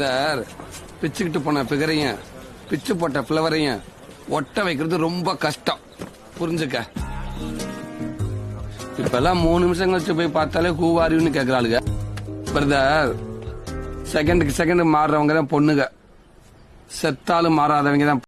Sir. பிச்சுக்கிட்டு போன பிகரையும் பிச்சு போட்ட பிளவரையும் ஒட்ட வைக்கிறது ரொம்ப கஷ்டம். புரிஞ்சுக்க? இப்பெல்லாம் மூணு நிமிஷம் கழிச்சு போய் பார்த்தாலே கூவாரின்னு கேக்குறாளுங்க பிரதர் செகண்டுக்கு செகண்ட் மாறுறவங்க தான் பொண்ணுங்க. செத்தாலும் மாறாதவங்க தான்